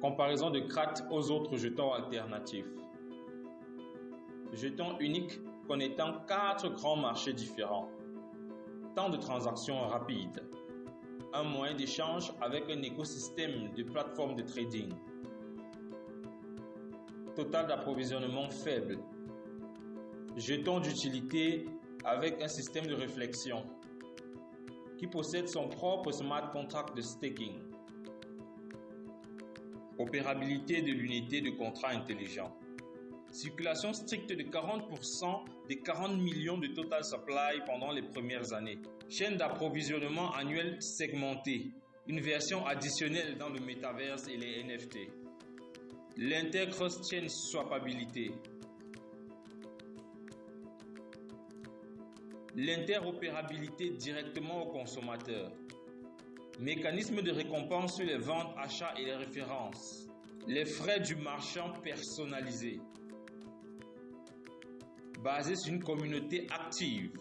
Comparaison de CRAT aux autres jetons alternatifs. Jetons uniques connectant quatre grands marchés différents. Temps de transaction rapide. Un moyen d'échange avec un écosystème de plateformes de trading. Total d'approvisionnement faible. Jetons d'utilité avec un système de réflexion qui possède son propre smart contract de staking. Opérabilité de l'unité de contrat intelligent. Circulation stricte de 40% des 40 millions de total supply pendant les premières années. Chaîne d'approvisionnement annuelle segmentée. Une version additionnelle dans le metaverse et les NFT. L'inter-cross-chain swappabilité. L'interopérabilité directement au consommateur. Mécanisme de récompense sur les ventes, achats et les références. Les frais du marchand personnalisés. Basé sur une communauté active.